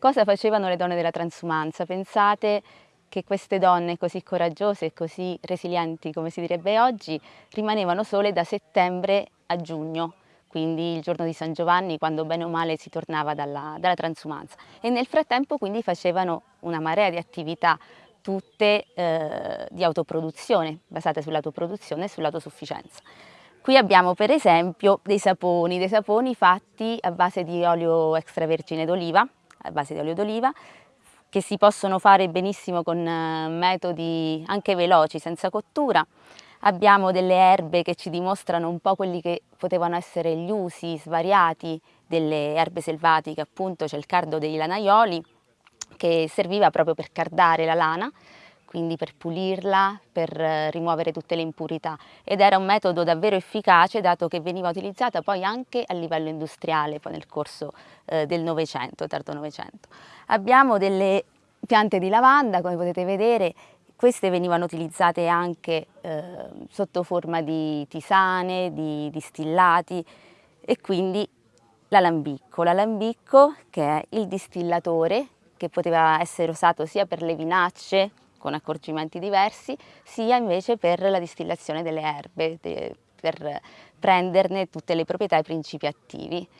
Cosa facevano le donne della transumanza? Pensate che queste donne così coraggiose e così resilienti, come si direbbe oggi, rimanevano sole da settembre a giugno, quindi il giorno di San Giovanni, quando bene o male si tornava dalla, dalla transumanza. E nel frattempo quindi facevano una marea di attività, tutte eh, di autoproduzione, basate sull'autoproduzione e sull'autosufficienza. Qui abbiamo per esempio dei saponi, dei saponi fatti a base di olio extravergine d'oliva, a base di olio d'oliva, che si possono fare benissimo con eh, metodi anche veloci, senza cottura. Abbiamo delle erbe che ci dimostrano un po' quelli che potevano essere gli usi svariati delle erbe selvatiche, appunto c'è il cardo dei lanaioli che serviva proprio per cardare la lana, quindi per pulirla, per eh, rimuovere tutte le impurità ed era un metodo davvero efficace dato che veniva utilizzata poi anche a livello industriale poi nel corso eh, del Novecento, tardo Novecento. Abbiamo delle piante di lavanda, come potete vedere, queste venivano utilizzate anche eh, sotto forma di tisane, di distillati e quindi l'alambicco. L'alambicco che è il distillatore che poteva essere usato sia per le vinacce con accorgimenti diversi, sia invece per la distillazione delle erbe, per prenderne tutte le proprietà e i principi attivi.